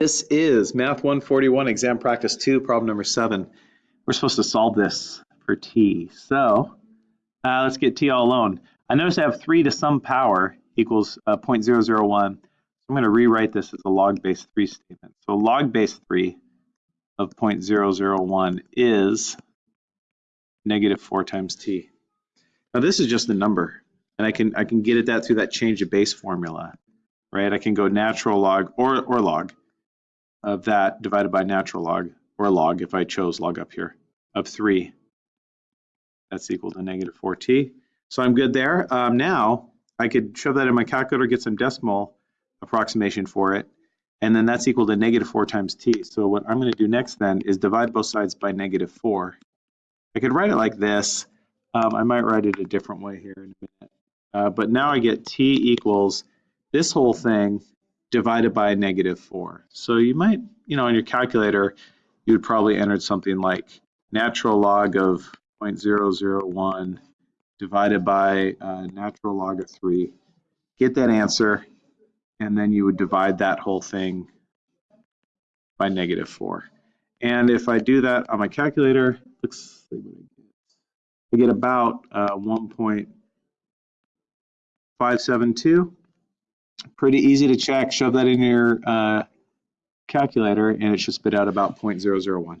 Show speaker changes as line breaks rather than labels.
This is Math 141, Exam Practice 2, problem number 7. We're supposed to solve this for t. So uh, let's get t all alone. I notice I have 3 to some power equals uh, 0.001. I'm going to rewrite this as a log base 3 statement. So log base 3 of 0.001 is negative 4 times t. Now this is just a number, and I can I can get at that through that change of base formula, right? I can go natural log or, or log of that divided by natural log, or log if I chose log up here, of 3. That's equal to negative 4t. So I'm good there. Um, now I could shove that in my calculator, get some decimal approximation for it, and then that's equal to negative 4 times t. So what I'm going to do next then is divide both sides by negative 4. I could write it like this. Um, I might write it a different way here in a minute. Uh, but now I get t equals this whole thing divided by negative 4. So you might, you know, on your calculator, you would probably enter something like natural log of 0.001 divided by uh, natural log of 3. Get that answer, and then you would divide that whole thing by negative 4. And if I do that on my calculator, let's see what I get. I get about uh, 1.572 pretty easy to check. Shove that in your uh, calculator and it should spit out about 0.001.